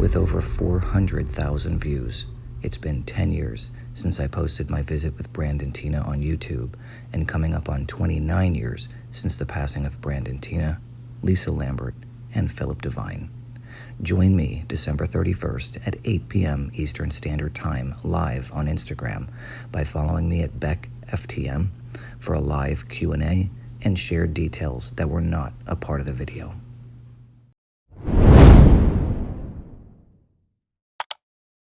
With over 400,000 views, it's been 10 years since I posted my visit with Brandon Teena on YouTube, and coming up on 29 years since the passing of Brandon Teena, Lisa Lambert, and Phillip DeVine. Join me December 31st at 8 p.m. Eastern Standard Time live on Instagram by following me at BeckFTM for a live Q&A and shared details that were not a part of the video.